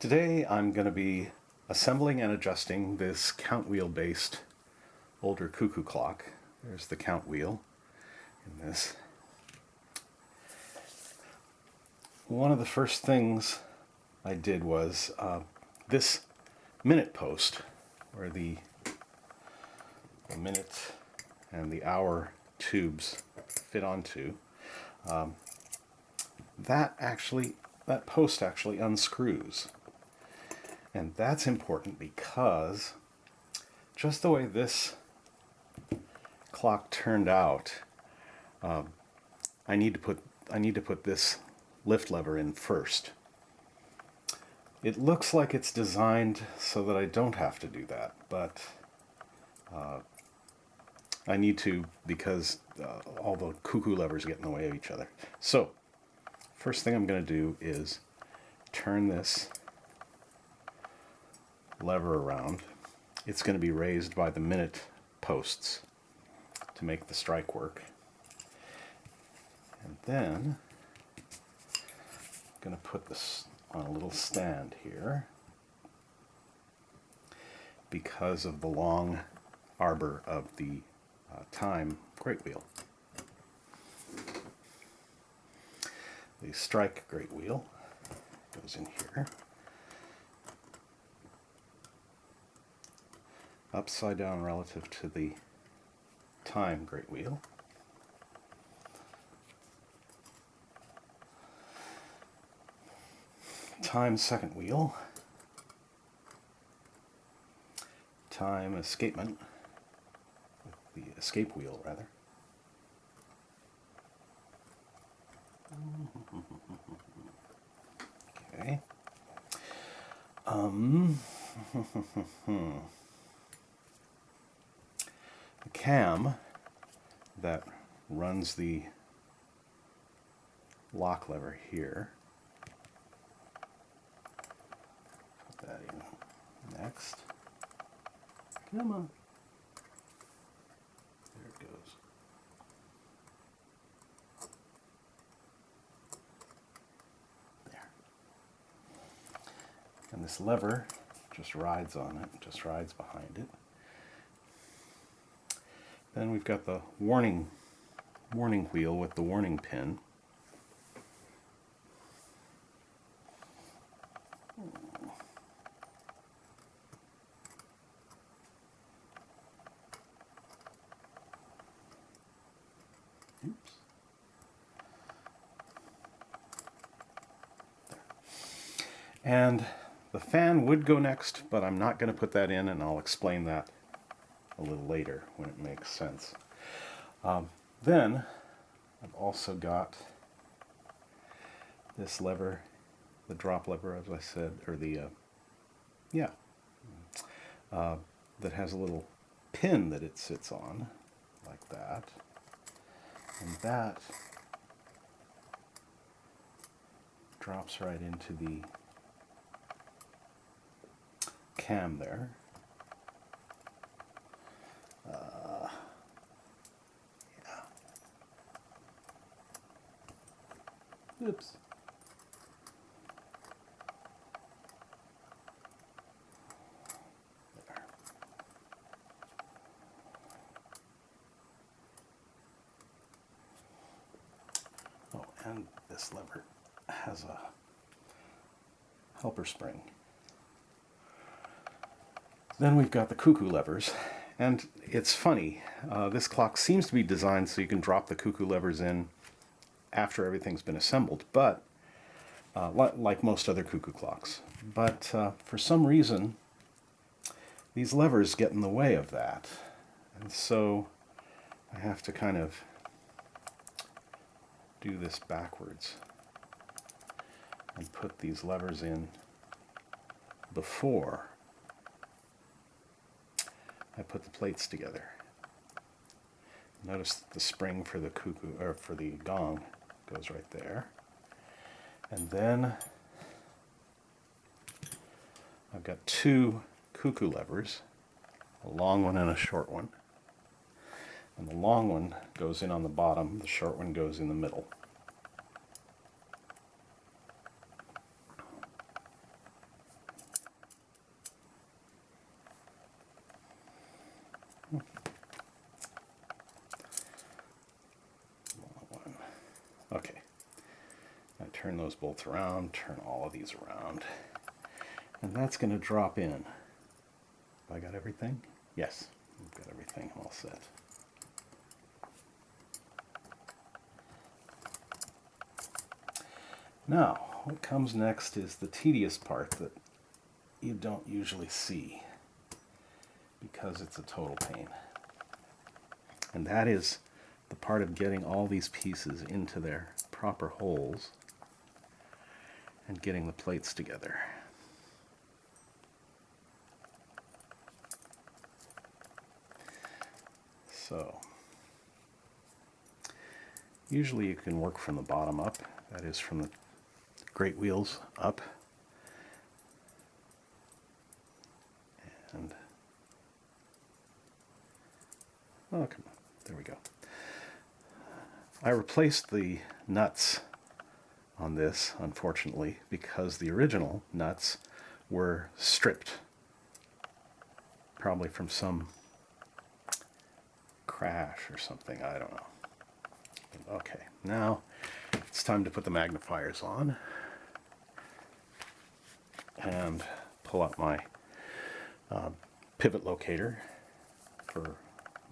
Today I'm going to be assembling and adjusting this count wheel based older cuckoo clock. There's the count wheel in this. One of the first things I did was uh, this minute post where the, the minute and the hour tubes fit onto. Um, that actually, that post actually unscrews. And that's important because just the way this clock turned out, um, I need to put I need to put this lift lever in first. It looks like it's designed so that I don't have to do that, but uh, I need to because uh, all the cuckoo levers get in the way of each other. So, first thing I'm going to do is turn this lever around. It's going to be raised by the minute posts to make the strike work. And then I'm going to put this on a little stand here because of the long arbor of the uh, time great wheel. The strike great wheel goes in here. Upside down relative to the time great wheel. Time second wheel. Time escapement the escape wheel rather. Okay. Um, the hmm, hmm, hmm, cam that runs the lock lever here. Put that in next. Come on. There it goes. There. And this lever just rides on it, just rides behind it. Then we've got the warning warning wheel with the warning pin. Oops. And the fan would go next, but I'm not going to put that in, and I'll explain that a little later when it makes sense. Um, then, I've also got this lever, the drop lever, as I said, or the, uh, yeah, uh, that has a little pin that it sits on, like that. And that drops right into the cam there. Oops. Oh, and this lever has a helper spring. Then we've got the cuckoo levers. And it's funny, uh, this clock seems to be designed so you can drop the cuckoo levers in after everything's been assembled, but uh, like most other cuckoo clocks. But uh, for some reason, these levers get in the way of that. And so I have to kind of do this backwards and put these levers in before I put the plates together. Notice the spring for the cuckoo or for the gong goes right there. And then I've got two cuckoo levers, a long one and a short one. And the long one goes in on the bottom, the short one goes in the middle. turn those bolts around, turn all of these around. And that's going to drop in. I got everything? Yes, I've got everything all set. Now, what comes next is the tedious part that you don't usually see because it's a total pain. And that is the part of getting all these pieces into their proper holes and getting the plates together. So, usually you can work from the bottom up, that is from the great wheels up. And, oh, come on, there we go. I replaced the nuts on this, unfortunately, because the original nuts were stripped. Probably from some crash or something, I don't know. Okay, now it's time to put the magnifiers on and pull out my uh, pivot locator for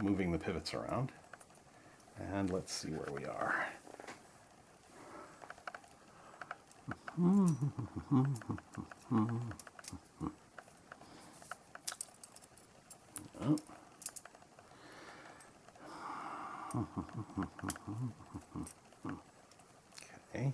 moving the pivots around. And let's see where we are. Oh. okay.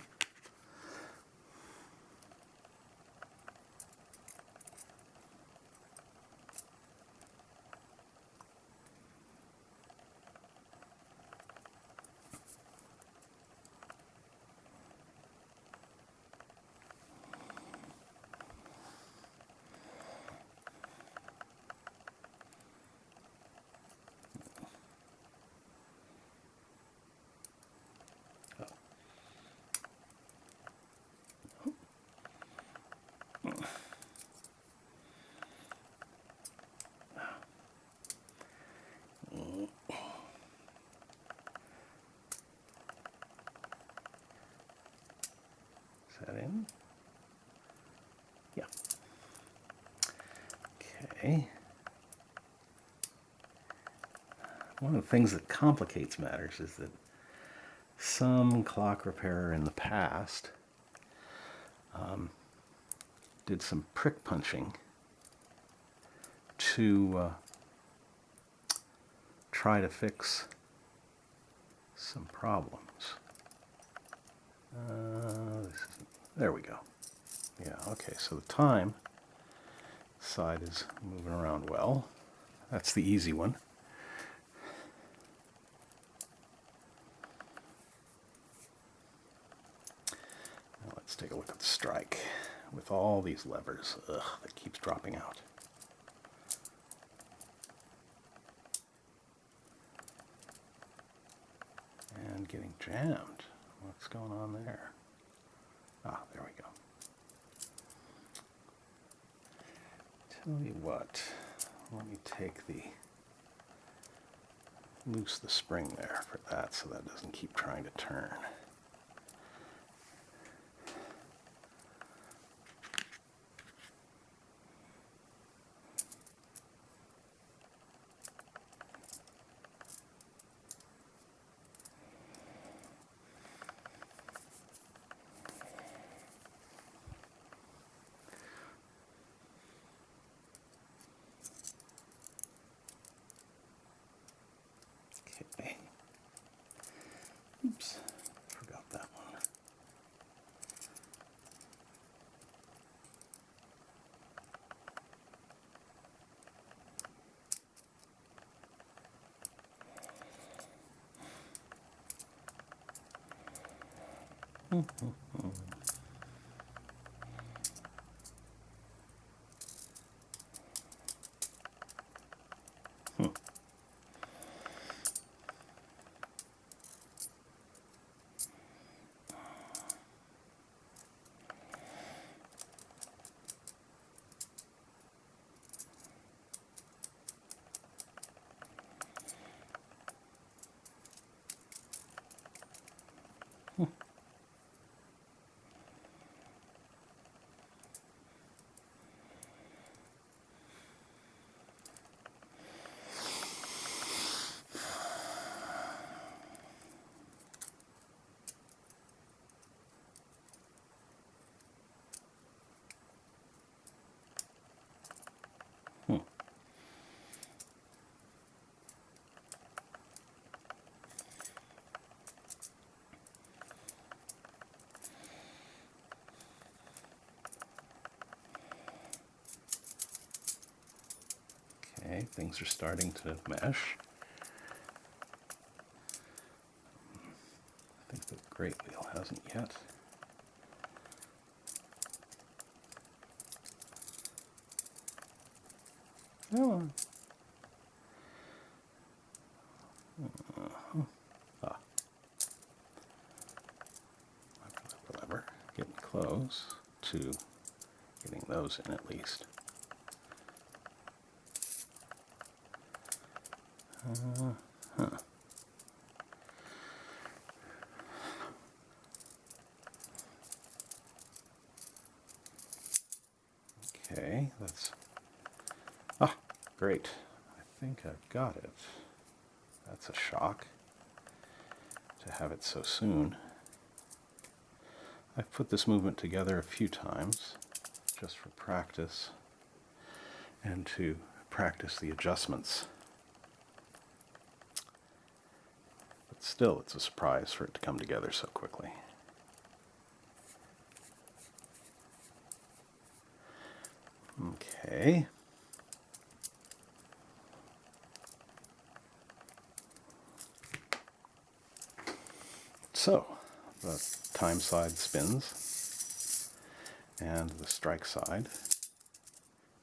that in? Yeah. Okay. One of the things that complicates matters is that some clock repairer in the past um, did some prick punching to uh, try to fix some problems. Uh, there we go. Yeah, okay, so the time side is moving around well. That's the easy one. Now let's take a look at the strike with all these levers. Ugh, that keeps dropping out. And getting jammed. What's going on there? Ah, there we go. Tell you what, let me take the, loose the spring there for that so that doesn't keep trying to turn. Things are starting to mesh. I think the great wheel hasn't yet. Come on. Uh-huh. Ah. Whatever. Getting close to getting those in at least. Okay, that's ah great. I think I've got it. That's a shock to have it so soon. I've put this movement together a few times just for practice and to practice the adjustments. But still, it's a surprise for it to come together so quickly. Okay. So, the time side spins, and the strike side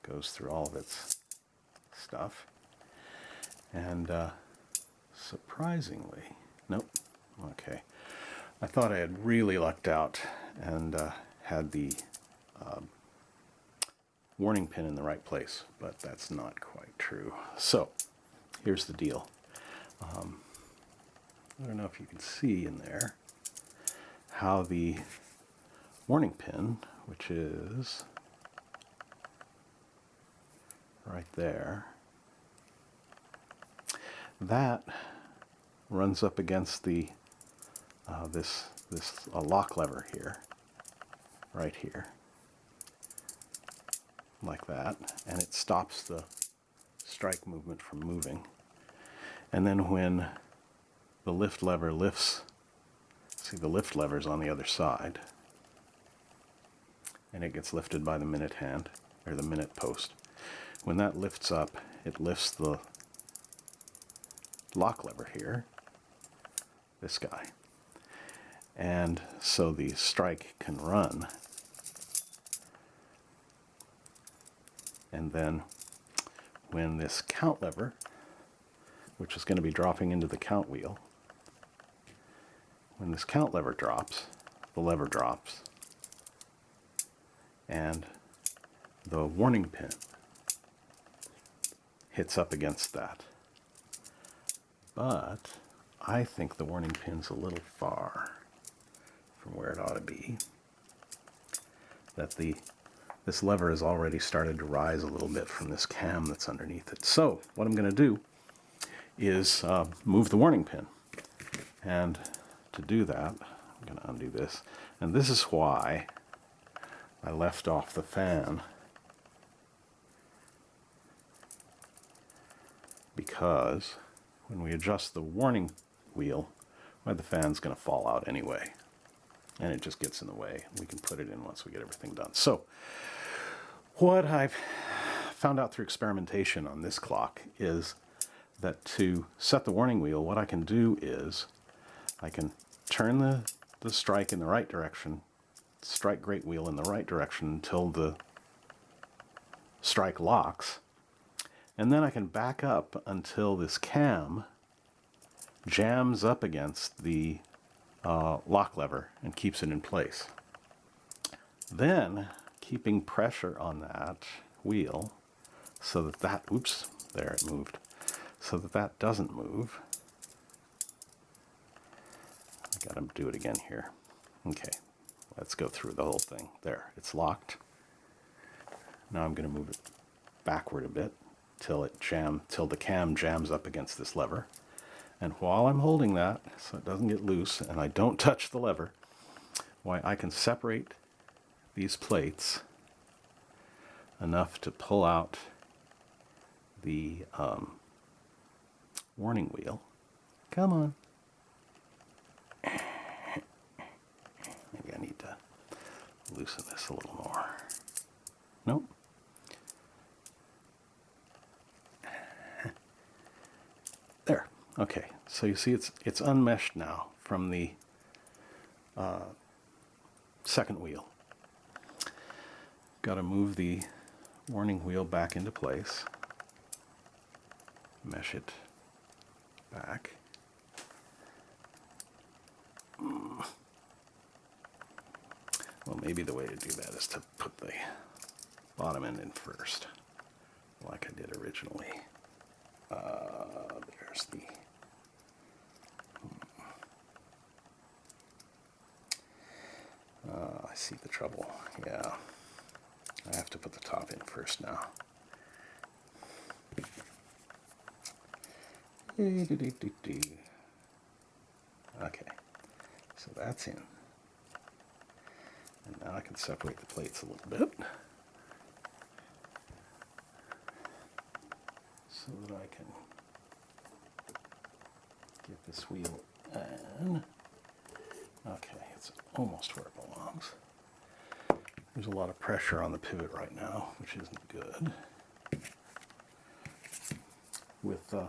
goes through all of its stuff. And uh, surprisingly, nope, okay. I thought I had really lucked out and uh, had the um, warning pin in the right place, but that's not quite true. So, here's the deal. Um, I don't know if you can see in there how the warning pin, which is right there, that runs up against the uh, this this lock lever here, right here, like that, and it stops the strike movement from moving. And then when the lift lever lifts, see the lift lever's on the other side, and it gets lifted by the minute hand, or the minute post. When that lifts up, it lifts the lock lever here, this guy. And so the strike can run. And then when this count lever, which is going to be dropping into the count wheel, when this count lever drops, the lever drops, and the warning pin hits up against that. But I think the warning pin's a little far from where it ought to be. That the this lever has already started to rise a little bit from this cam that's underneath it. So what I'm going to do is uh, move the warning pin. And to do that, I'm going to undo this. And this is why I left off the fan. Because when we adjust the warning wheel, well, the fan's going to fall out anyway. And it just gets in the way. We can put it in once we get everything done. So, what I've found out through experimentation on this clock is that to set the warning wheel, what I can do is I can turn the, the strike in the right direction, strike great wheel in the right direction until the strike locks, and then I can back up until this cam jams up against the uh, lock lever and keeps it in place. Then, keeping pressure on that wheel so that that, oops, there it moved, so that that doesn't move, I Got to do it again here. Okay, let's go through the whole thing. There, it's locked. Now I'm going to move it backward a bit till it jam till the cam jams up against this lever. And while I'm holding that, so it doesn't get loose and I don't touch the lever, why I can separate these plates enough to pull out the um, warning wheel. Come on. Maybe I need to loosen this a little more. Nope. Okay, so you see it's it's unmeshed now from the uh, second wheel. Got to move the warning wheel back into place. Mesh it back. Well, maybe the way to do that is to put the bottom end in first, like I did originally. Uh, there's the. Uh, I see the trouble. Yeah. I have to put the top in first now. Okay, so that's in. And now I can separate the plates a little bit. So that I can get this wheel in. Okay, it's almost where it belongs. There's a lot of pressure on the pivot right now, which isn't good. With uh,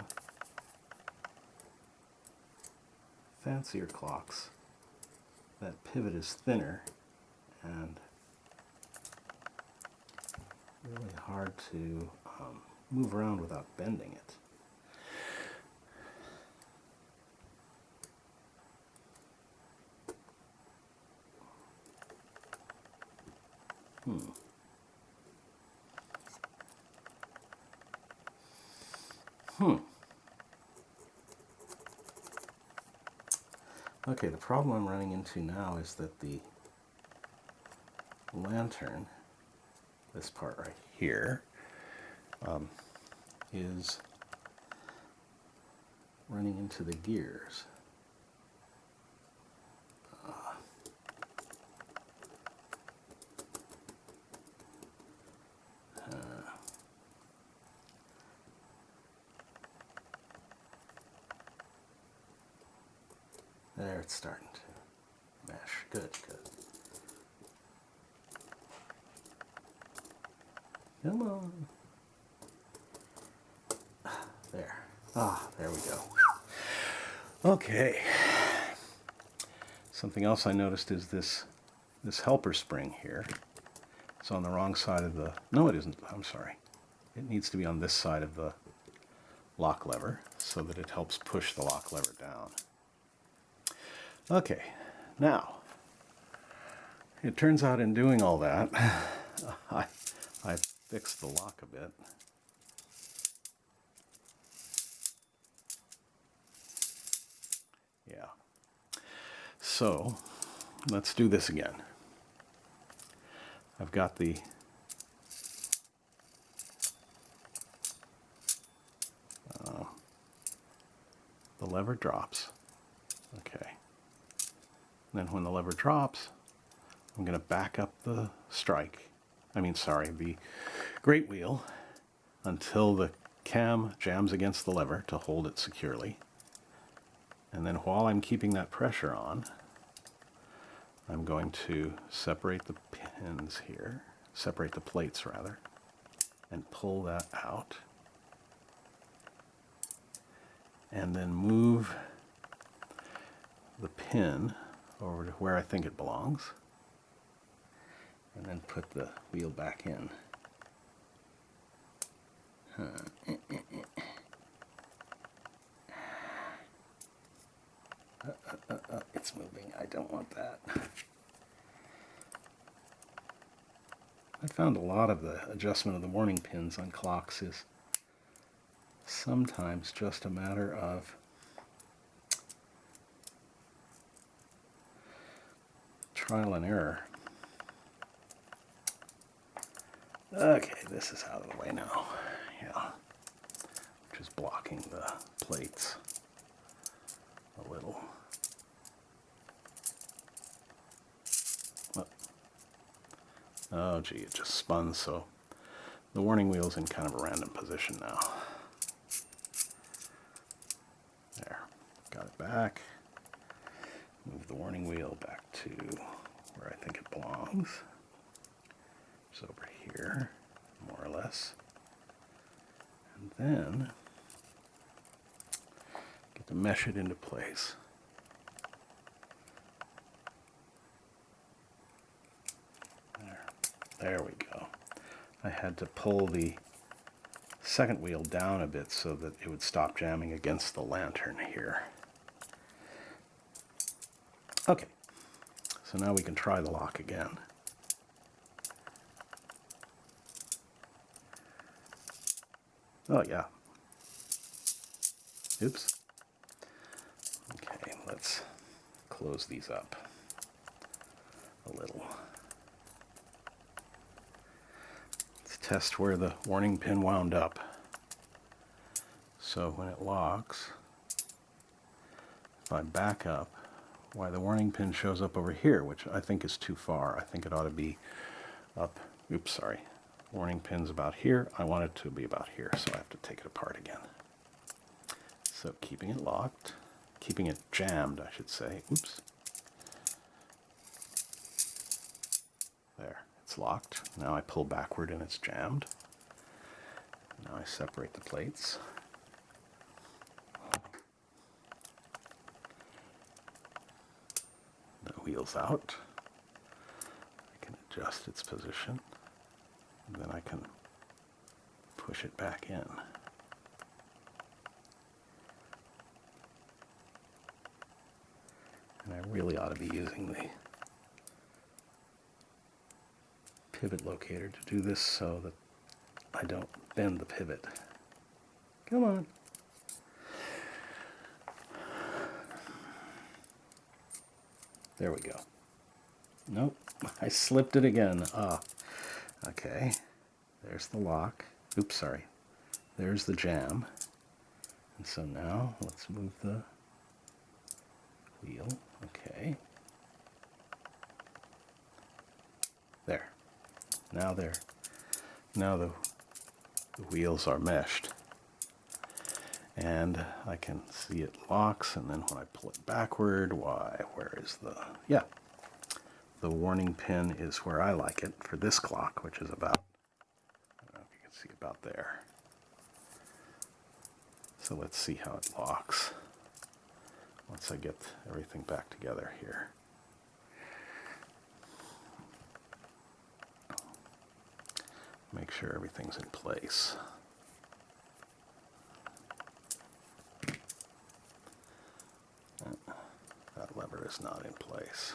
fancier clocks, that pivot is thinner and really hard to um, move around without bending it. Hmm. Hmm. Okay, the problem I'm running into now is that the lantern, this part right here, um, is running into the gears. There, it's starting to mesh. Good, good. Come on. There. Ah, there we go. Okay. Something else I noticed is this this helper spring here. It's on the wrong side of the... No, it isn't. I'm sorry. It needs to be on this side of the lock lever so that it helps push the lock lever down. Okay, now, it turns out in doing all that, I, I fixed the lock a bit. Yeah. So, let's do this again. I've got the uh, the lever drops. Okay. Then when the lever drops, I'm going to back up the strike, I mean, sorry, the great wheel until the cam jams against the lever to hold it securely. And then while I'm keeping that pressure on, I'm going to separate the pins here, separate the plates rather, and pull that out. And then move the pin over to where I think it belongs and then put the wheel back in. Huh. Uh, it's moving. I don't want that. I found a lot of the adjustment of the warning pins on clocks is sometimes just a matter of trial and error. Okay, this is out of the way now. Yeah. Just blocking the plates a little. Oh gee, it just spun so the warning wheel's in kind of a random position now. There, got it back. Move the warning wheel back to where I think it belongs. It's over here, more or less. And then get to mesh it into place. There we go. I had to pull the second wheel down a bit so that it would stop jamming against the lantern here. Okay, so now we can try the lock again. Oh yeah. Oops. Okay, let's close these up a little. Let's test where the warning pin wound up. So when it locks, if I back up, why the warning pin shows up over here, which I think is too far. I think it ought to be up, oops, sorry. Warning pin's about here. I want it to be about here, so I have to take it apart again. So keeping it locked, keeping it jammed, I should say. Oops. There, it's locked. Now I pull backward and it's jammed. Now I separate the plates. The wheels out. I can adjust its position. Then I can push it back in. And I really ought to be using the pivot locator to do this so that I don't bend the pivot. Come on. There we go. Nope, I slipped it again. Ah, okay. There's the lock. Oops, sorry. There's the jam. And so now let's move the wheel. Okay. There. Now they're now the, the wheels are meshed. And I can see it locks and then when I pull it backward why where is the yeah. The warning pin is where I like it for this clock which is about I don't know if you can see about there. So let's see how it locks once I get everything back together here make sure everything's in place That lever is not in place.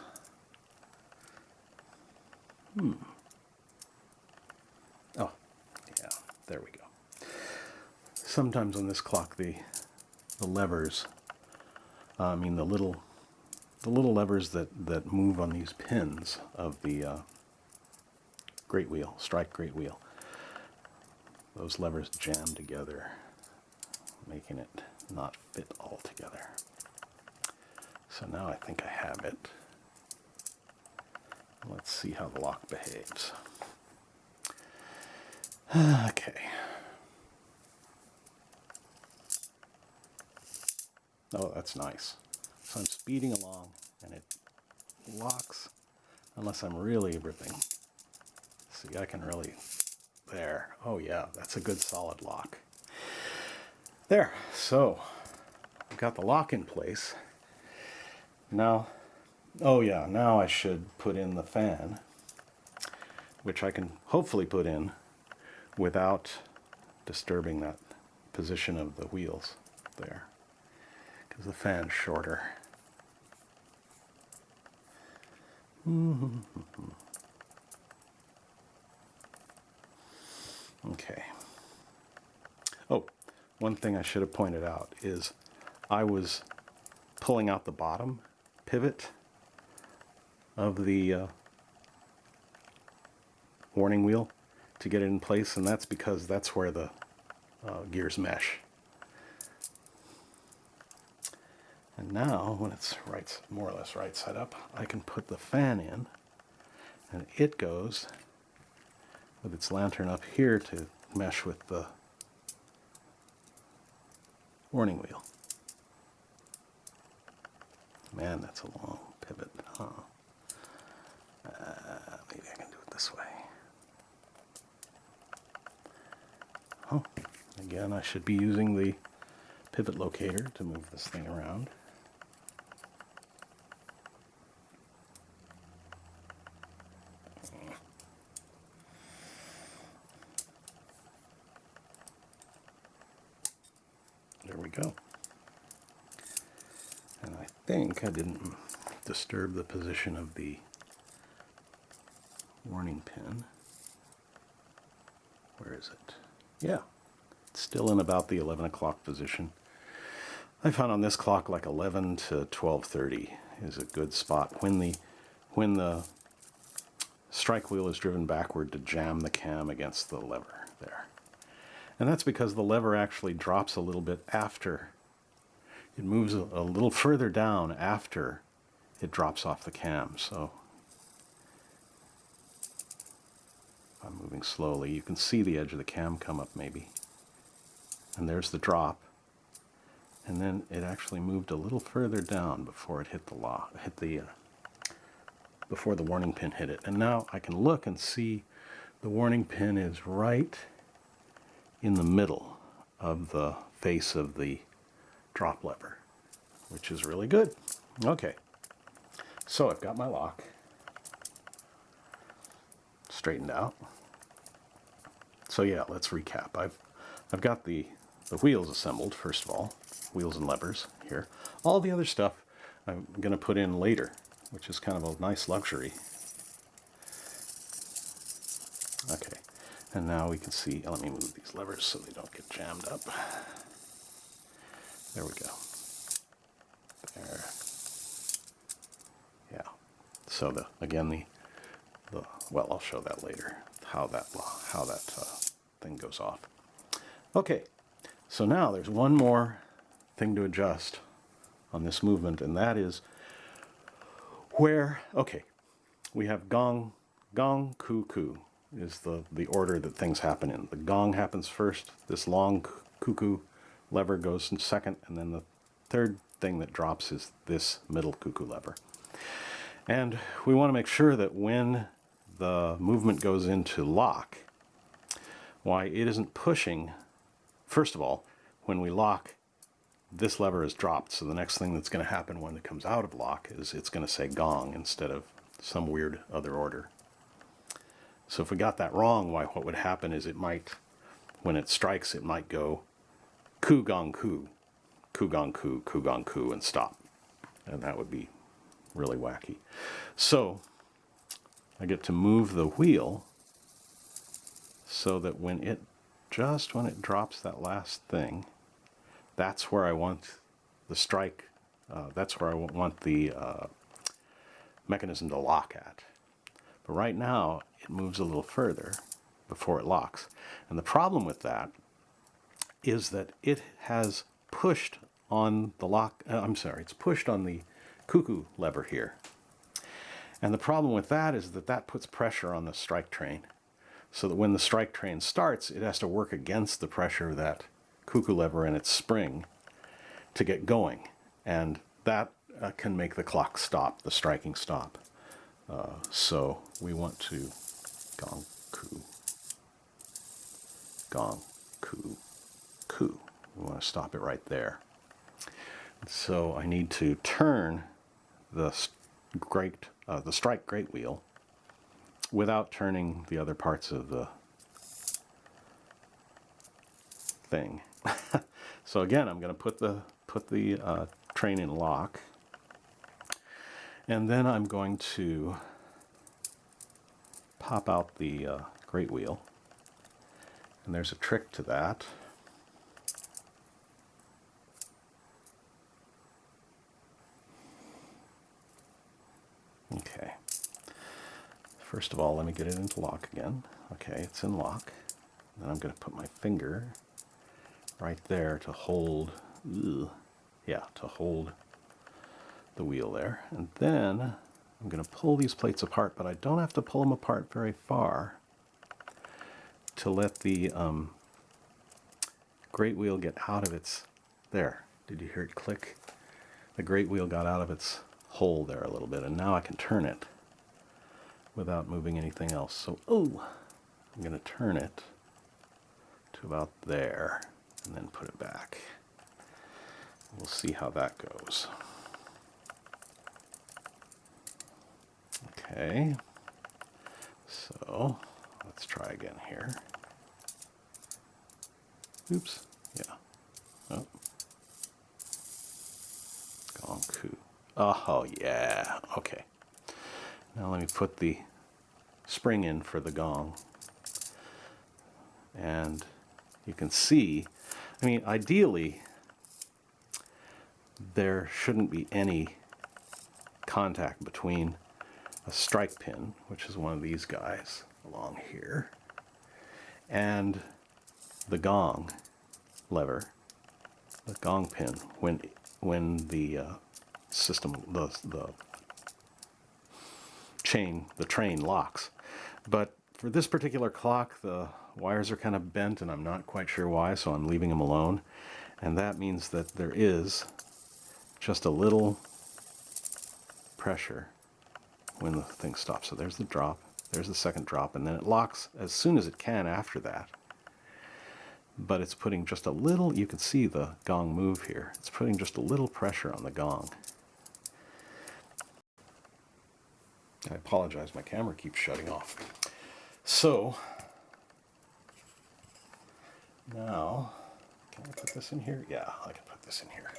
Hmm. Oh, yeah, there we go. Sometimes on this clock, the the levers, uh, I mean the little the little levers that that move on these pins of the uh, great wheel, strike great wheel. Those levers jam together, making it not fit all together. So now I think I have it. Let's see how the lock behaves. Okay. Oh, that's nice. So I'm speeding along and it locks unless I'm really ripping. See, I can really, there. Oh yeah, that's a good solid lock. There, so I've got the lock in place. Now, oh yeah, now I should put in the fan, which I can hopefully put in without disturbing that position of the wheels there, because the fan's shorter. okay. Oh, one thing I should have pointed out is I was pulling out the bottom pivot of the uh, warning wheel to get it in place and that's because that's where the uh, gears mesh. And now when it's right, more or less right side up, I can put the fan in and it goes with its lantern up here to mesh with the warning wheel. Man, that's a long pivot, huh? Uh, maybe I can do it this way. Oh, again, I should be using the pivot locator to move this thing around. There we go. And I think I didn't disturb the position of the warning pin. Where is it? Yeah, it's still in about the 11 o'clock position. I found on this clock like 11 to 12:30 is a good spot when the when the strike wheel is driven backward to jam the cam against the lever there. And that's because the lever actually drops a little bit after it moves a, a little further down after it drops off the cam. So I'm moving slowly. You can see the edge of the cam come up maybe. And there's the drop. And then it actually moved a little further down before it hit the lock, hit the, uh, before the warning pin hit it. And now I can look and see the warning pin is right in the middle of the face of the drop lever, which is really good. Okay, so I've got my lock straightened out. So yeah, let's recap. I've I've got the the wheels assembled first of all, wheels and levers here. All the other stuff I'm going to put in later, which is kind of a nice luxury. Okay, and now we can see, let me move these levers so they don't get jammed up. There we go. There. Yeah. So the again the the well I'll show that later how that how that uh, thing goes off. Okay, so now there's one more thing to adjust on this movement, and that is where, okay, we have gong, gong, cuckoo is the, the order that things happen in. The gong happens first, this long cuckoo lever goes in second, and then the third thing that drops is this middle cuckoo lever. And we want to make sure that when the movement goes into lock, why it isn't pushing First of all, when we lock, this lever is dropped, so the next thing that's going to happen when it comes out of lock is it's going to say gong instead of some weird other order. So if we got that wrong, why what would happen is it might, when it strikes, it might go ku gong ku, ku gong ku, ku gong ku, and stop. And that would be really wacky. So I get to move the wheel so that when it just when it drops that last thing, that's where I want the strike, uh, that's where I want the uh, mechanism to lock at. But right now, it moves a little further before it locks. And the problem with that is that it has pushed on the lock, uh, I'm sorry, it's pushed on the cuckoo lever here. And the problem with that is that that puts pressure on the strike train so that when the strike train starts, it has to work against the pressure of that cuckoo lever and its spring to get going. And that uh, can make the clock stop, the striking stop. Uh, so we want to gong, coo, gong, coo, coo. We want to stop it right there. So I need to turn the great, uh, the strike great wheel without turning the other parts of the thing. so again, I'm going to put the put the uh, train in lock, and then I'm going to pop out the uh, great wheel. And there's a trick to that. Okay. First of all, let me get it into lock again. Okay, it's in lock. Then I'm going to put my finger right there to hold, ugh, yeah, to hold the wheel there. And then I'm going to pull these plates apart, but I don't have to pull them apart very far to let the um, great wheel get out of its, there, did you hear it click? The great wheel got out of its hole there a little bit, and now I can turn it without moving anything else. So, oh, I'm going to turn it to about there and then put it back. We'll see how that goes. Okay, so let's try again here. Oops, yeah. Oh. Coup. Oh, yeah, okay. Now let me put the spring in for the gong. And you can see, I mean, ideally, there shouldn't be any contact between a strike pin, which is one of these guys along here, and the gong lever, the gong pin, when when the uh, system, the, the chain, the train locks. But for this particular clock, the wires are kind of bent and I'm not quite sure why, so I'm leaving them alone. And that means that there is just a little pressure when the thing stops. So there's the drop, there's the second drop, and then it locks as soon as it can after that. But it's putting just a little, you can see the gong move here, it's putting just a little pressure on the gong. I apologize, my camera keeps shutting off. So, now, can I put this in here? Yeah, I can put this in here.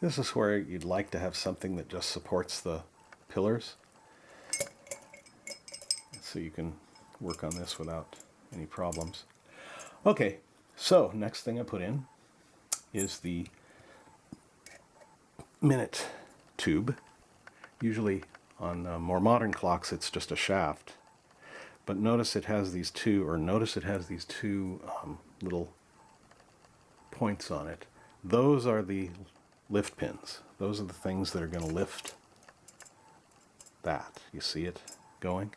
This is where you'd like to have something that just supports the pillars. So you can work on this without any problems. Okay, so next thing I put in is the minute tube. Usually on uh, more modern clocks it's just a shaft. But notice it has these two, or notice it has these two um, little points on it. Those are the lift pins. Those are the things that are going to lift that. You see it going?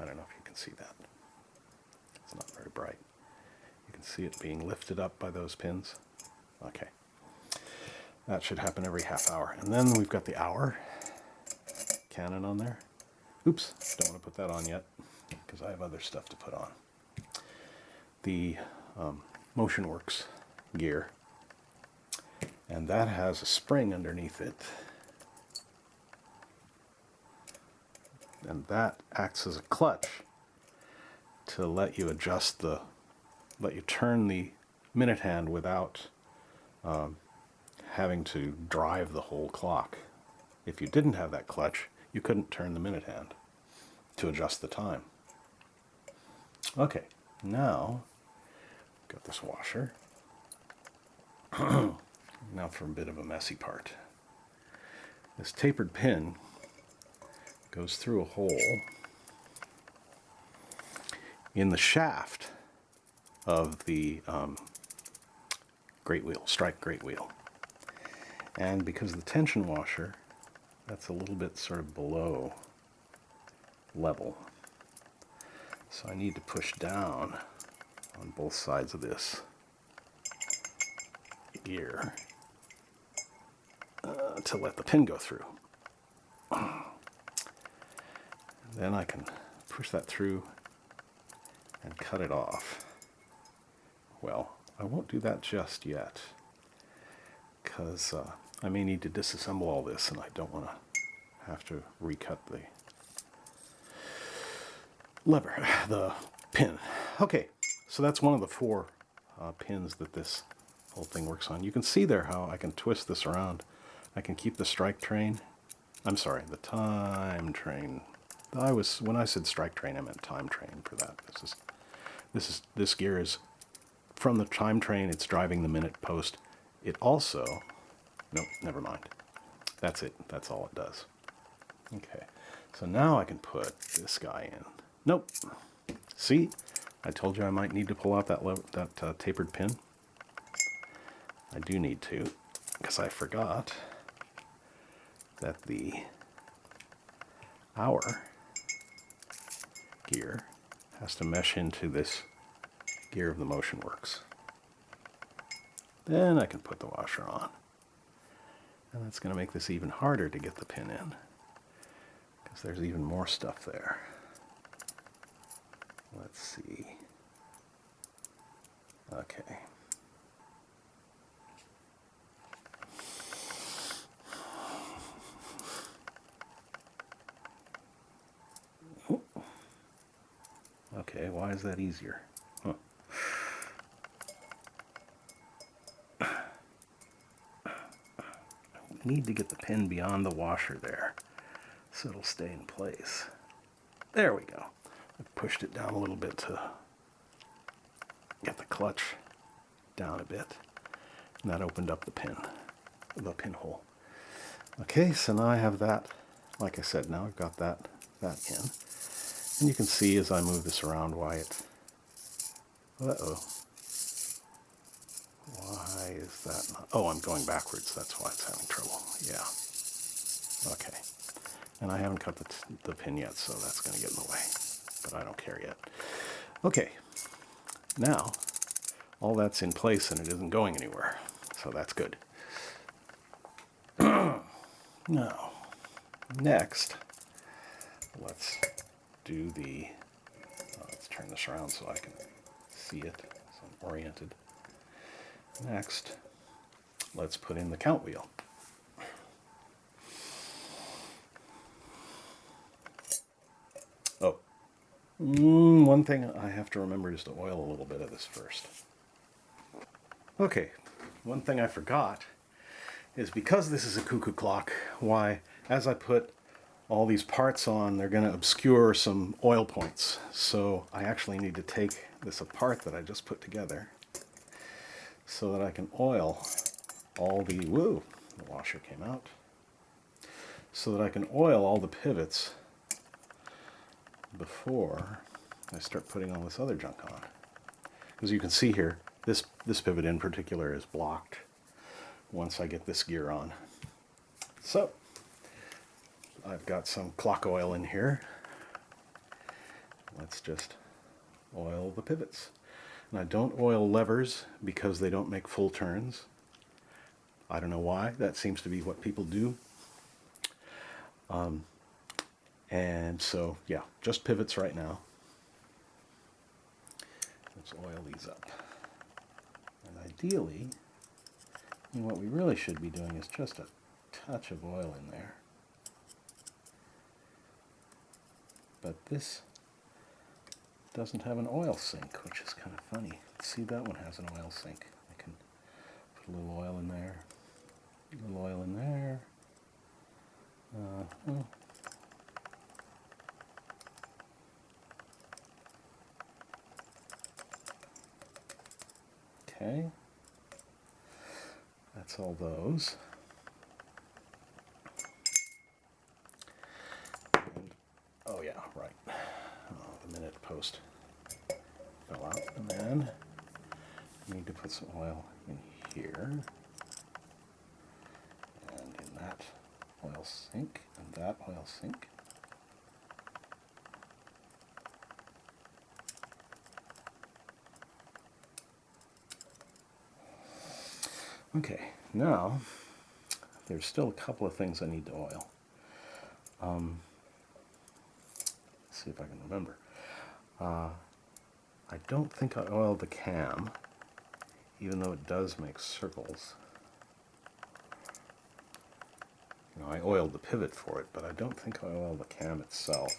I don't know if you can see that. It's not very bright. You can see it being lifted up by those pins. Okay. That should happen every half hour. And then we've got the hour cannon on there. Oops, don't want to put that on yet because I have other stuff to put on. The um, motion works gear and that has a spring underneath it and that acts as a clutch to let you adjust the let you turn the minute hand without um, having to drive the whole clock if you didn't have that clutch you couldn't turn the minute hand to adjust the time okay now got this washer Now for a bit of a messy part. This tapered pin goes through a hole in the shaft of the um, great wheel, strike great wheel. And because the tension washer, that's a little bit sort of below level. So I need to push down on both sides of this gear uh, to let the pin go through. then I can push that through and cut it off. Well, I won't do that just yet because uh, I may need to disassemble all this and I don't want to have to recut the lever, the pin. Okay, so that's one of the four uh, pins that this whole thing works on. You can see there how I can twist this around I can keep the strike train. I'm sorry, the time train. I was when I said strike train, I meant time train for that. This is this is this gear is from the time train. It's driving the minute post. It also, nope, never mind. That's it. That's all it does. Okay, so now I can put this guy in. Nope. See, I told you I might need to pull out that that uh, tapered pin. I do need to, because I forgot that the hour gear has to mesh into this gear of the motion works. Then I can put the washer on. And that's going to make this even harder to get the pin in because there's even more stuff there. Let's see. Okay. Okay, why is that easier? Need to get the pin beyond the washer there so it'll stay in place. There we go. I pushed it down a little bit to get the clutch down a bit. And that opened up the pin, the pinhole. Okay, so now I have that, like I said, now I've got that, that in. And you can see as I move this around why it, uh-oh. Why is that oh, I'm going backwards, that's why it's having trouble, yeah. Okay, and I haven't cut the, the pin yet, so that's going to get in the way, but I don't care yet. Okay, now all that's in place and it isn't going anywhere, so that's good. now, next, let's do the, uh, let's turn this around so I can see it, so I'm oriented. Next, let's put in the count wheel. Oh, mm, one thing I have to remember is to oil a little bit of this first. Okay, one thing I forgot is because this is a cuckoo clock, why, as I put all these parts on, they're going to obscure some oil points. So I actually need to take this apart that I just put together so that I can oil all the, woo, the washer came out, so that I can oil all the pivots before I start putting all this other junk on. As you can see here, this, this pivot in particular is blocked once I get this gear on. So, I've got some clock oil in here. Let's just oil the pivots. I don't oil levers because they don't make full turns. I don't know why. That seems to be what people do. Um, and so, yeah, just pivots right now. Let's oil these up. And ideally, what we really should be doing is just a touch of oil in there. But this doesn't have an oil sink, which is kind of funny. See, that one has an oil sink. I can put a little oil in there, a little oil in there. Uh, oh. Okay, that's all those. And, oh yeah, right. Minute post fell out. And then I need to put some oil in here. And in that oil sink, and that oil sink. Okay, now there's still a couple of things I need to oil. Um, see if I can remember. Uh, I don't think I oiled the cam, even though it does make circles. You know, I oiled the pivot for it, but I don't think I oiled the cam itself.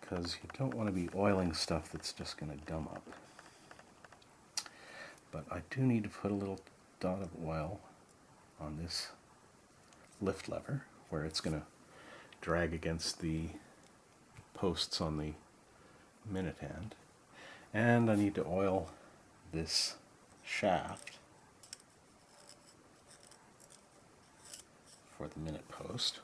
Because you don't want to be oiling stuff that's just going to gum up. But I do need to put a little dot of oil on this lift lever where it's going to drag against the posts on the minute hand. And I need to oil this shaft for the minute post.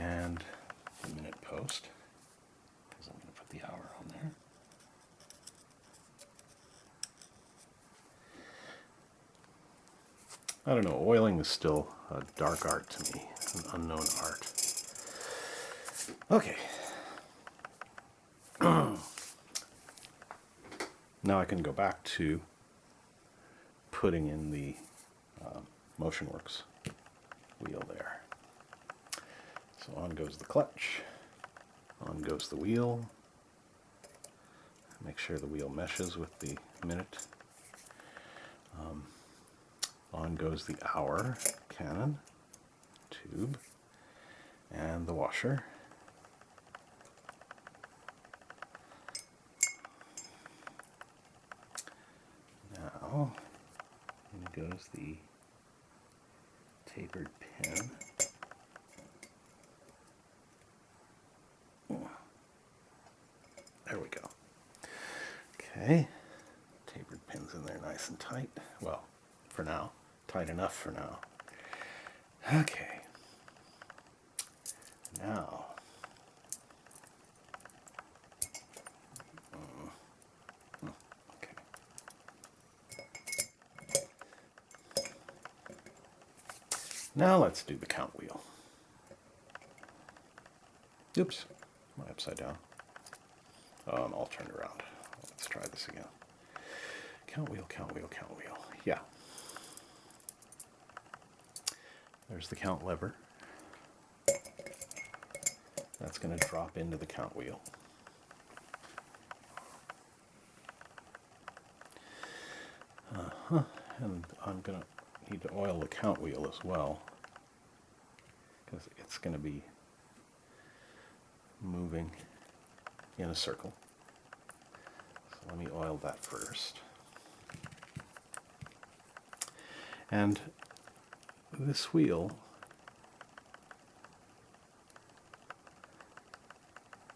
and the minute post because I'm going to put the hour on there. I don't know, oiling is still a dark art to me, an unknown art. Okay. now I can go back to putting in the uh, motion works wheel there. So on goes the clutch, on goes the wheel. Make sure the wheel meshes with the minute. Um, down goes the hour cannon tube and the washer. Now, in goes the tapered pin. There we go. Okay, tapered pins in there nice and tight. Well, for now, tight enough for now. Okay, now mm, mm, okay. Now let's do the count wheel. Oops, I upside down? I'm all turned around. Let's try this again. Count wheel, count wheel, count wheel. Yeah. There's the count lever. That's going to drop into the count wheel. Uh-huh. And I'm going to need to oil the count wheel as well because it's going to be moving in a circle. So let me oil that first. And this wheel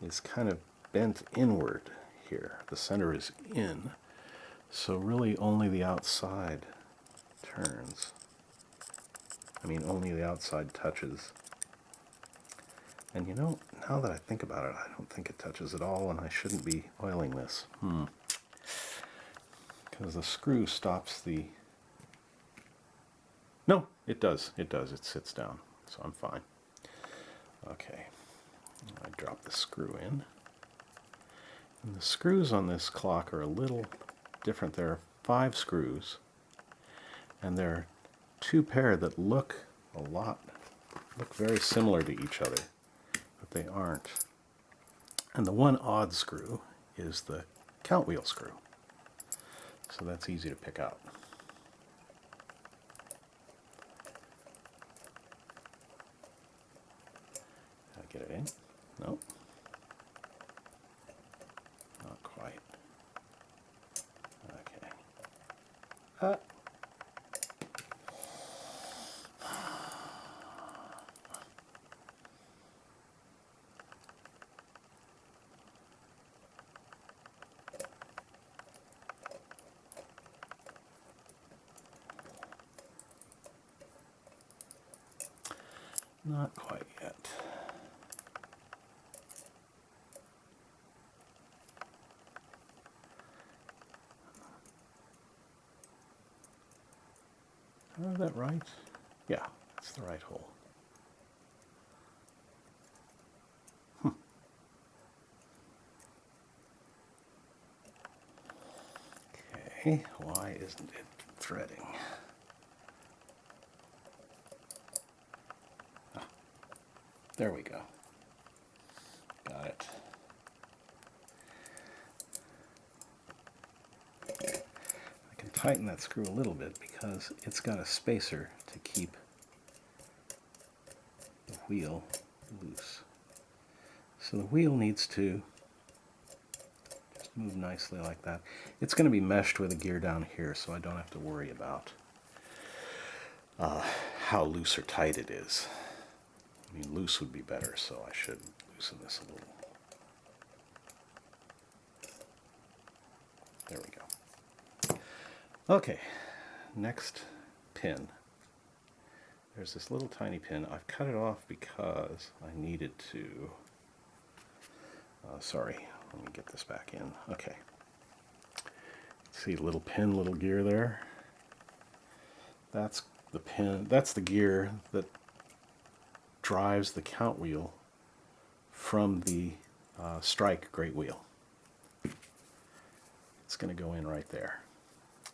is kind of bent inward here. The center is in, so really only the outside turns. I mean, only the outside touches. And you know, now that I think about it, I don't think it touches at all, and I shouldn't be oiling this. Hmm. Because the screw stops the... It does. It does. It sits down, so I'm fine. Okay. I drop the screw in. And the screws on this clock are a little different. There are five screws, and there are two pair that look a lot, look very similar to each other, but they aren't. And the one odd screw is the count wheel screw. So that's easy to pick out. get it in? Nope. Not quite. Okay. Uh. Not quite yet. Is that right? Yeah, it's the right hole. Hmm. Okay, why isn't it threading? There we go. Got it. I can tighten that screw a little bit because it's got a spacer to keep the wheel loose. So the wheel needs to just move nicely like that. It's going to be meshed with a gear down here so I don't have to worry about uh, how loose or tight it is. I mean loose would be better so I should loosen this a little. There we go. Okay, next pin. There's this little tiny pin. I've cut it off because I needed to... Uh, sorry, let me get this back in. Okay. See little pin, little gear there? That's the pin, that's the gear that drives the count wheel from the uh, strike great wheel. It's going to go in right there.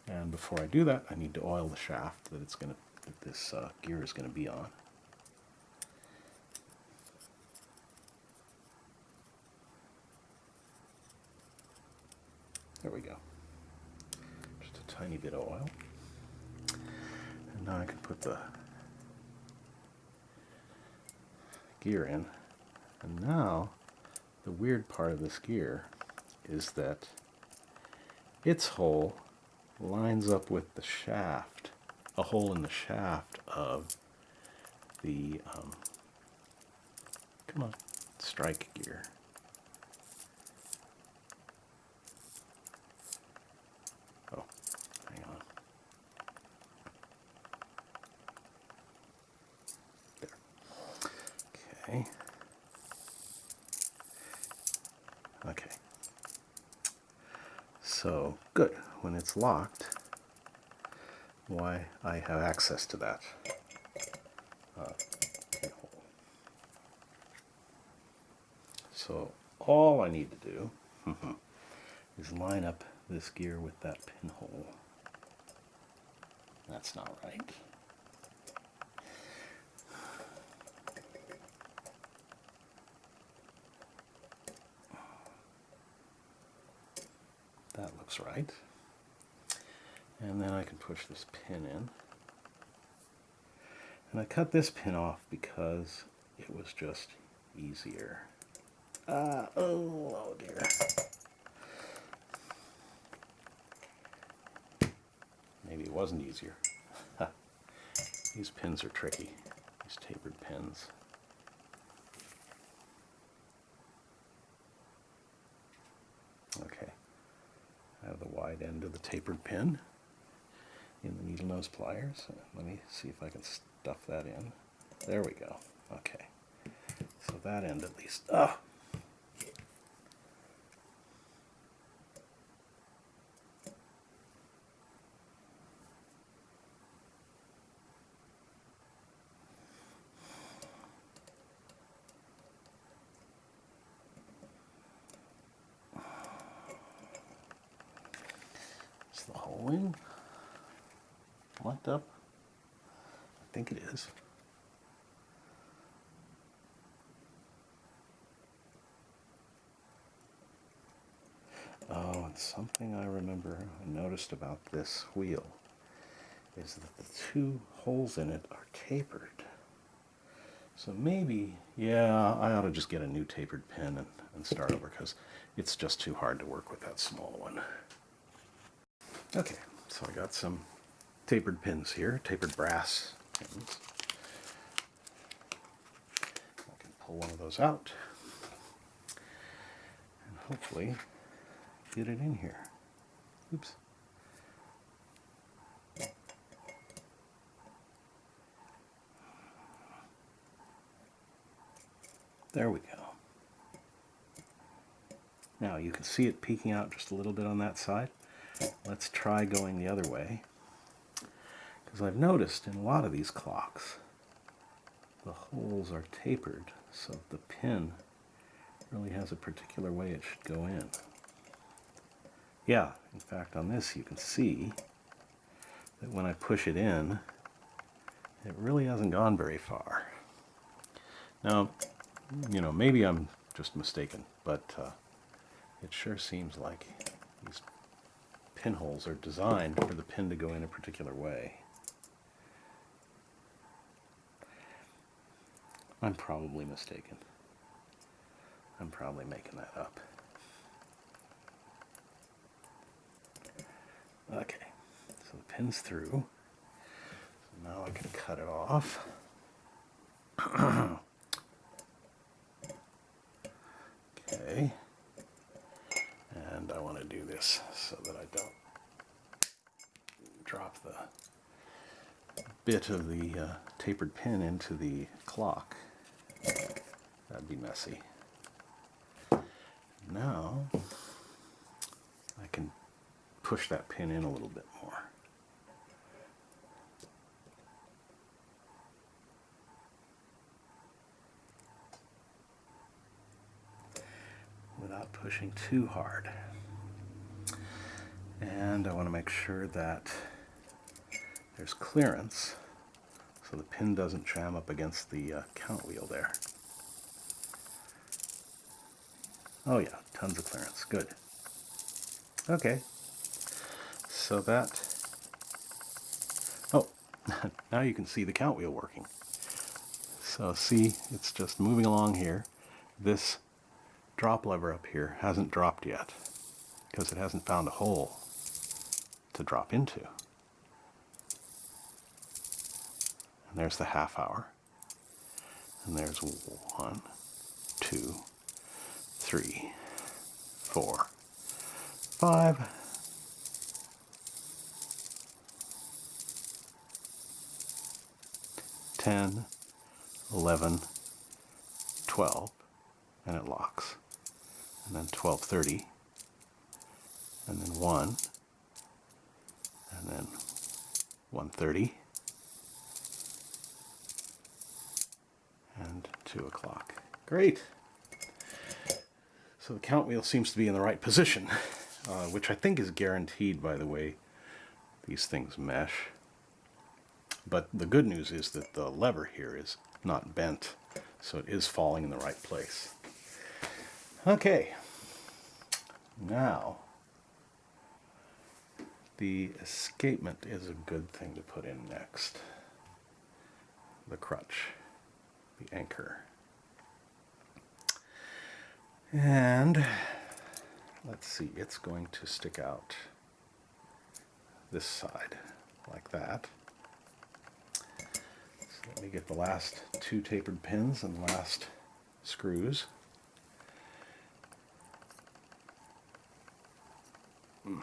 And before I do that, I need to oil the shaft that it's going to that this uh, gear is going to be on. There we go. Just a tiny bit of oil. And now I can put the gear in. And now the weird part of this gear is that its hole lines up with the shaft, a hole in the shaft of the, um, come on, strike gear. Oh, hang on. There. Okay. Okay. So, good. When it's locked, why I have access to that uh. So, all I need to do is line up this gear with that pinhole. That's not right. That looks right. And then I can push this pin in. And I cut this pin off because it was just easier. Ah, oh, oh dear. Maybe it wasn't easier. These pins are tricky, these tapered pins. Okay, I have the the tapered pin in the needle nose pliers. Let me see if I can stuff that in. There we go. Okay, so that end at least. Ah, the hole in? Locked up? I think it is. Oh, and something I remember I noticed about this wheel is that the two holes in it are tapered. So maybe, yeah, I ought to just get a new tapered pin and, and start over because it's just too hard to work with that small one. Okay, so I got some tapered pins here, tapered brass pins. I can pull one of those out and hopefully get it in here. Oops. There we go. Now you can see it peeking out just a little bit on that side. Let's try going the other way. Because I've noticed in a lot of these clocks, the holes are tapered, so the pin really has a particular way it should go in. Yeah, in fact on this you can see that when I push it in, it really hasn't gone very far. Now, you know, maybe I'm just mistaken, but uh, it sure seems like these pinholes are designed for the pin to go in a particular way. I'm probably mistaken. I'm probably making that up. Okay, so the pin's through. So now I can cut it off. okay. This so that I don't drop the bit of the uh, tapered pin into the clock. That'd be messy. Now I can push that pin in a little bit more. Without pushing too hard. And I want to make sure that there's clearance so the pin doesn't jam up against the uh, count wheel there. Oh yeah, tons of clearance. Good. Okay. So that... Oh, now you can see the count wheel working. So see, it's just moving along here. This drop lever up here hasn't dropped yet because it hasn't found a hole to drop into. And there's the half hour. And there's one, two, three, four, five, ten, eleven, twelve, and it locks. And then twelve thirty, and then one, and then one thirty. and 2 o'clock. Great. So the count wheel seems to be in the right position, uh, which I think is guaranteed by the way these things mesh. But the good news is that the lever here is not bent, so it is falling in the right place. Okay, now the escapement is a good thing to put in next. The crutch the anchor. And let's see, it's going to stick out this side like that. So let me get the last two tapered pins and the last screws. Hmm.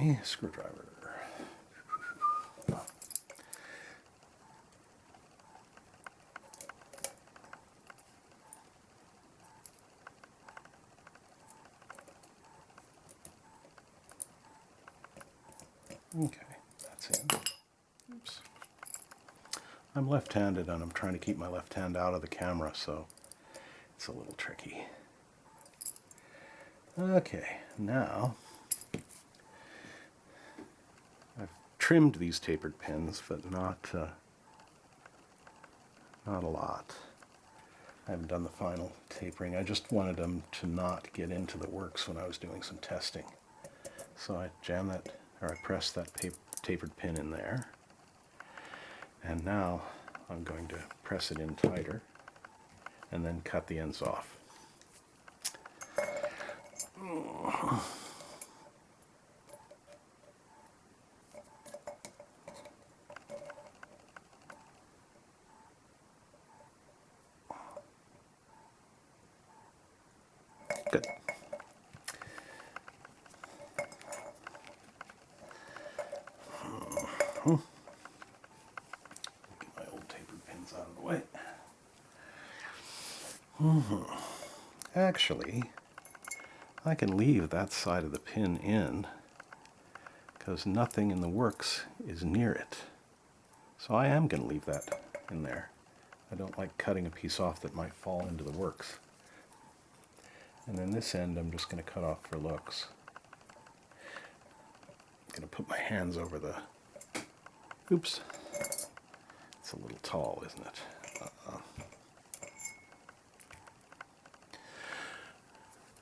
Okay, screwdriver. Okay, that's in. Oops. I'm left-handed and I'm trying to keep my left hand out of the camera, so it's a little tricky. Okay, now trimmed these tapered pins, but not uh, not a lot. I haven't done the final tapering. I just wanted them to not get into the works when I was doing some testing. So I jam that, or I press that tapered pin in there. And now I'm going to press it in tighter and then cut the ends off. Good. Get my old tapered pins out of the way. Actually, I can leave that side of the pin in because nothing in the works is near it. So I am going to leave that in there. I don't like cutting a piece off that might fall into the works. And then this end I'm just going to cut off for looks. I'm going to put my hands over the... Oops. It's a little tall, isn't it? Uh -uh.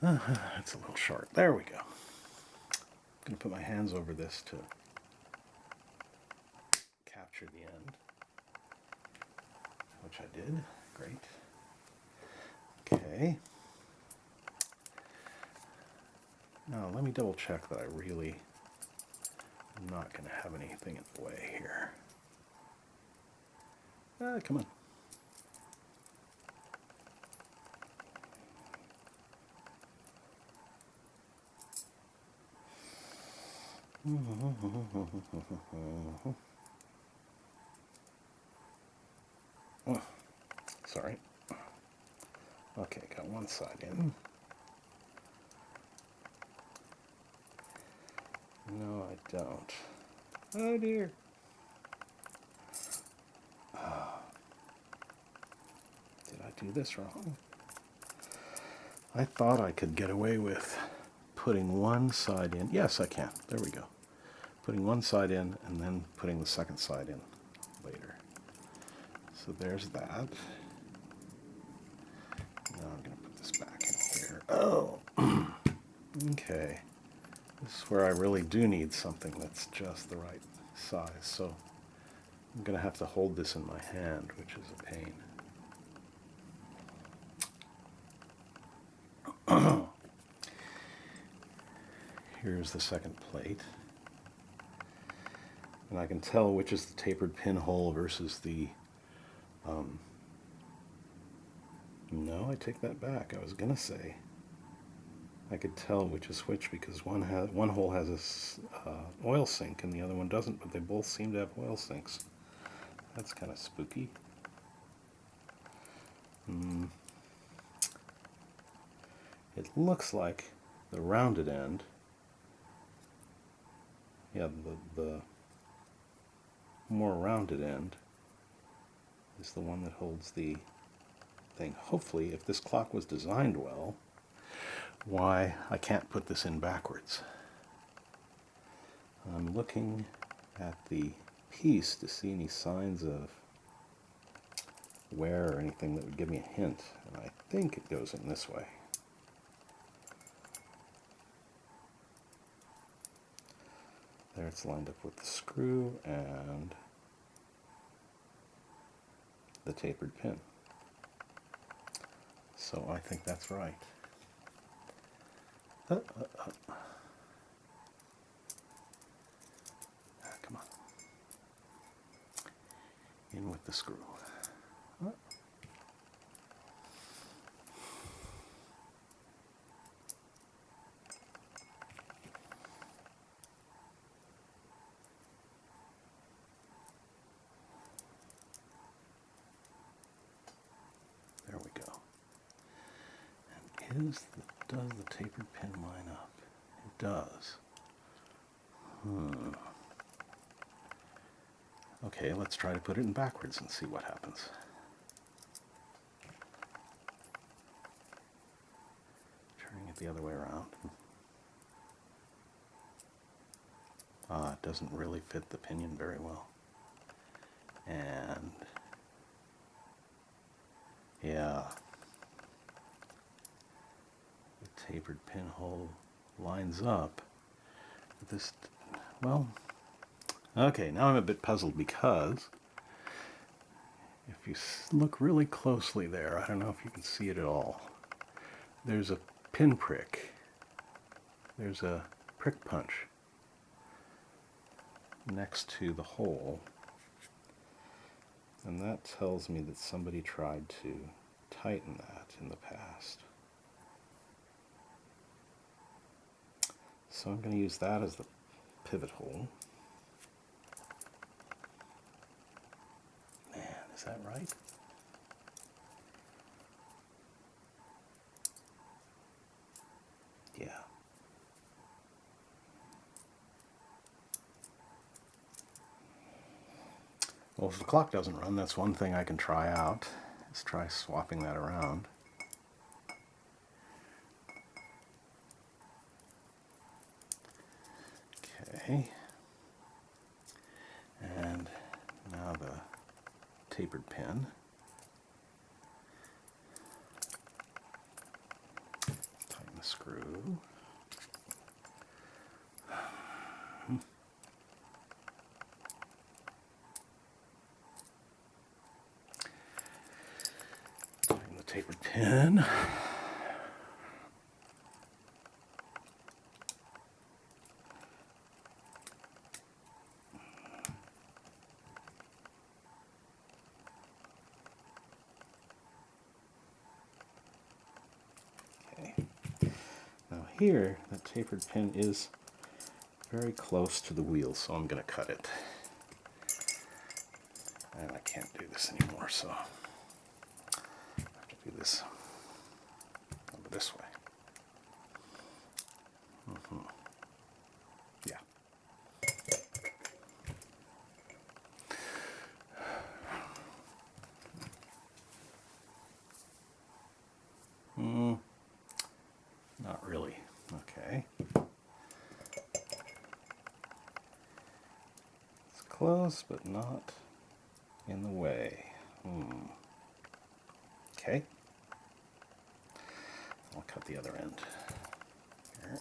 Uh, it's a little short. There we go. I'm going to put my hands over this to capture the end, which I did. Great. Okay. Now let me double check that I really am not going to have anything in the way here. Ah, come on. Oh, sorry. Okay, got one side in. No, I don't. Oh dear. Did I do this wrong? I thought I could get away with putting one side in. Yes, I can. There we go. putting one side in and then putting the second side in later. So there's that. Now I'm going to put this back in here. Oh, okay. This is where I really do need something that's just the right size. So I'm going to have to hold this in my hand, which is a pain. Here's the second plate. And I can tell which is the tapered pinhole versus the... Um, no, I take that back. I was going to say I could tell which is which because one has one hole has a uh, oil sink and the other one doesn't, but they both seem to have oil sinks. That's kind of spooky. Hmm. It looks like the rounded end, yeah, the, the more rounded end is the one that holds the thing. Hopefully, if this clock was designed well, why I can't put this in backwards. I'm looking at the piece to see any signs of wear or anything that would give me a hint, and I think it goes in this way. There it's lined up with the screw and the tapered pin. So I think that's right. Uh, uh, uh. Ah, come on. In with the screw. Uh. There we go. And is the tapered pin line up? It does. Hmm. Okay, let's try to put it in backwards and see what happens. Turning it the other way around. Ah, it doesn't really fit the pinion very well. And yeah, tapered pinhole lines up. This, well, okay, now I'm a bit puzzled because if you look really closely there, I don't know if you can see it at all, there's a pinprick. There's a prick punch next to the hole. And that tells me that somebody tried to tighten that in the past. So I'm going to use that as the pivot hole. Man, is that right? Yeah. Well, if the clock doesn't run, that's one thing I can try out. Let's try swapping that around. Okay. And now the tapered pin. Tighten the screw. Tighten the tapered pin. Here, that tapered pin is very close to the wheel, so I'm going to cut it. And I can't do this anymore, so I have to do this over this way. Mm -hmm. Yeah. Hmm. Not really. Okay. close, but not in the way. Hmm. Okay. I'll cut the other end. Here.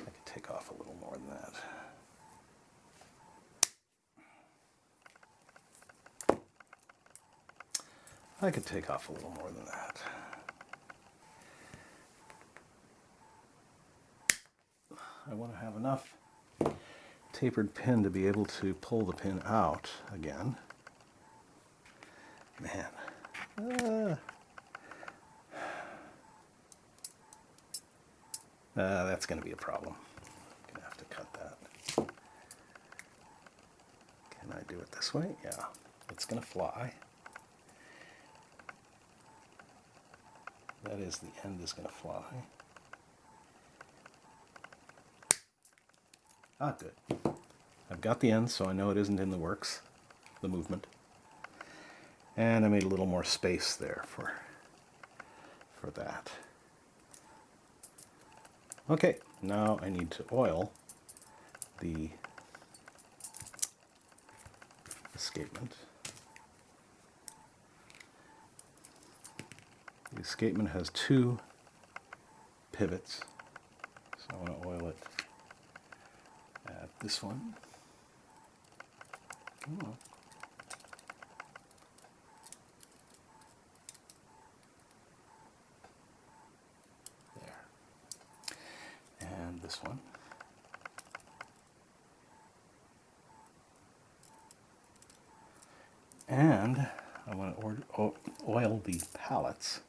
I could take off a little more than that. I could take off a little more than that. I want to have enough tapered pin to be able to pull the pin out again. Man. Uh, uh, that's going to be a problem. I'm going to have to cut that. Can I do it this way? Yeah. It's going to fly. That is, the end is going to fly. Ah, good. I've got the end, so I know it isn't in the works, the movement. And I made a little more space there for, for that. Okay, now I need to oil the escapement. The escapement has two pivots, so I want to oil it this one. Oh. There. And this one. And I want to oil the pallets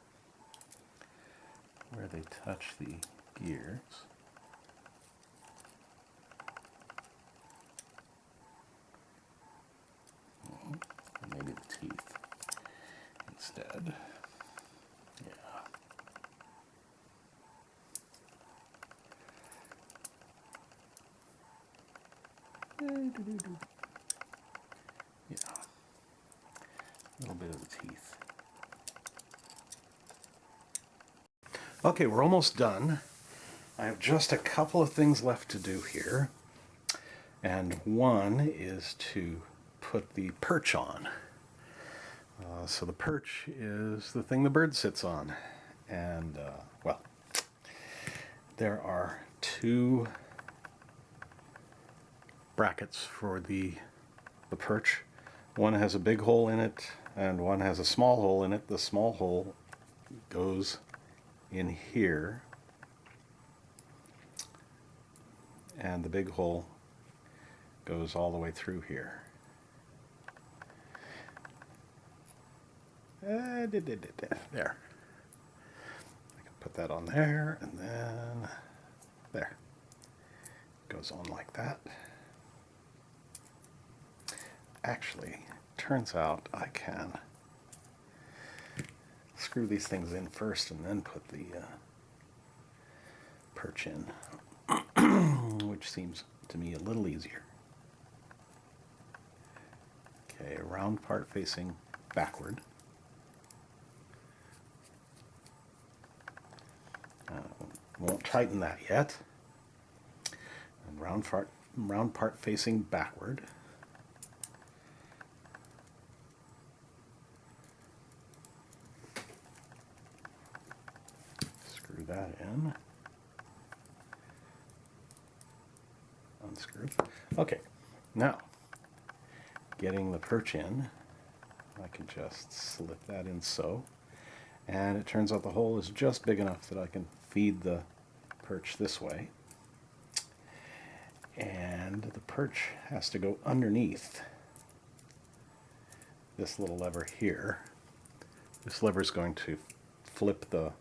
where they touch the gears. maybe the teeth instead. Yeah. Yeah. A little bit of the teeth. Okay, we're almost done. I have just a couple of things left to do here. And one is to put the perch on. Uh, so the perch is the thing the bird sits on. And, uh, well, there are two brackets for the, the perch. One has a big hole in it and one has a small hole in it. The small hole goes in here and the big hole goes all the way through here. Uh, there. I can put that on there and then there. Goes on like that. Actually, turns out I can screw these things in first and then put the uh, perch in, which seems to me a little easier. Okay, round part facing backward. Uh, Uh, won't tighten that yet. And round part, round part facing backward. Screw that in. Unscrew. Okay, now getting the perch in, I can just slip that in so. And it turns out the hole is just big enough that I can feed the perch this way. And the perch has to go underneath this little lever here. This lever is going to flip the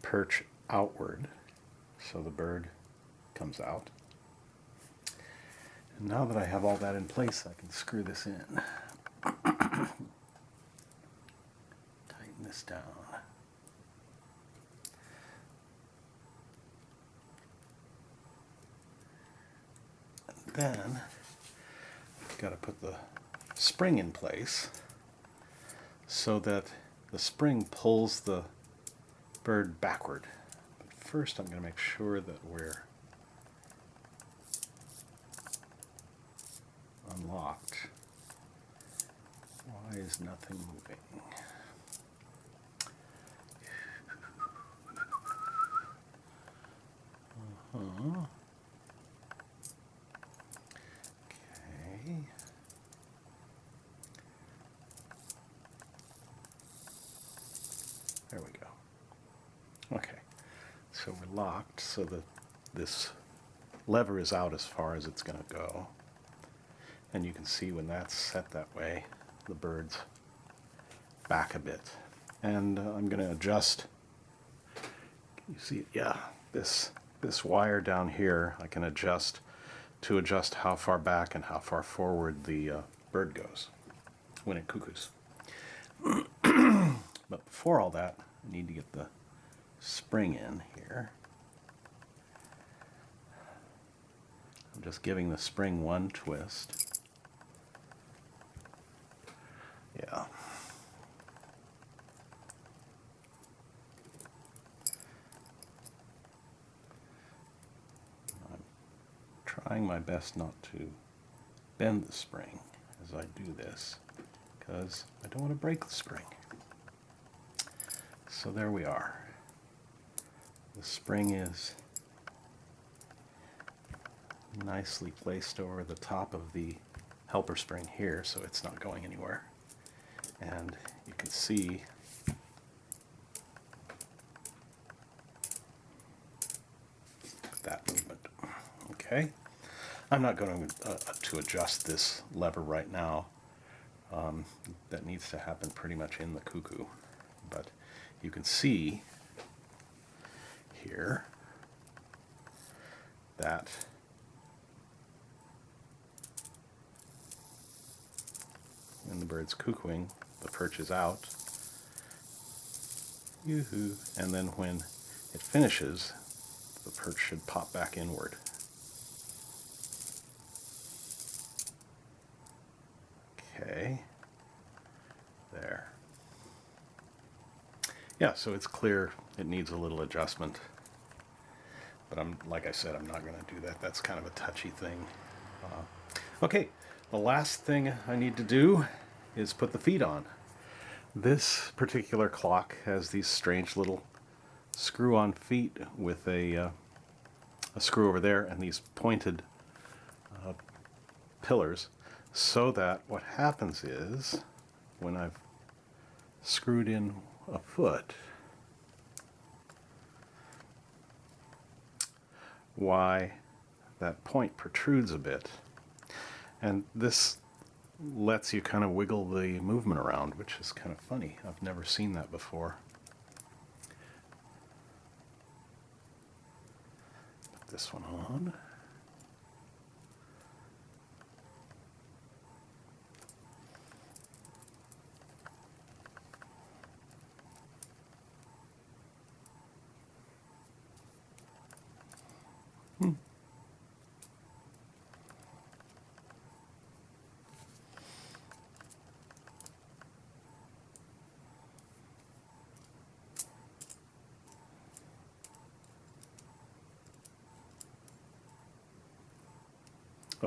perch outward so the bird comes out. And now that I have all that in place, I can screw this in. Tighten this down. Then I've got to put the spring in place so that the spring pulls the bird backward. But first I'm going to make sure that we're unlocked. Why is nothing moving? Uh-huh. Okay. There we go. Okay. So we're locked so that this lever is out as far as it's going to go. And you can see when that's set that way, the bird's back a bit. And uh, I'm going to adjust, you see, yeah, this, this wire down here, I can adjust to adjust how far back and how far forward the uh, bird goes when it cuckoos. but before all that, I need to get the spring in here. I'm just giving the spring one twist. Yeah. I'm trying my best not to bend the spring as I do this because I don't want to break the spring. So there we are. The spring is nicely placed over the top of the helper spring here so it's not going anywhere and you can see that movement. Okay, I'm not going to, uh, to adjust this lever right now. Um, that needs to happen pretty much in the cuckoo, but you can see here that when the bird's cuckooing, the perch is out. Yoo-hoo. And then when it finishes, the perch should pop back inward. Okay. There. Yeah, so it's clear it needs a little adjustment. But I'm, like I said, I'm not going to do that. That's kind of a touchy thing. Uh, okay, the last thing I need to do is put the feet on. This particular clock has these strange little screw-on feet with a, uh, a screw over there and these pointed uh, pillars so that what happens is when I've screwed in a foot why that point protrudes a bit and this lets you kind of wiggle the movement around, which is kind of funny. I've never seen that before. Put this one on.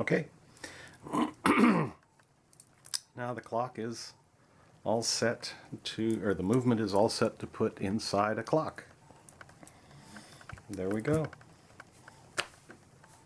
Okay. now the clock is all set to, or the movement is all set to put inside a clock. There we go.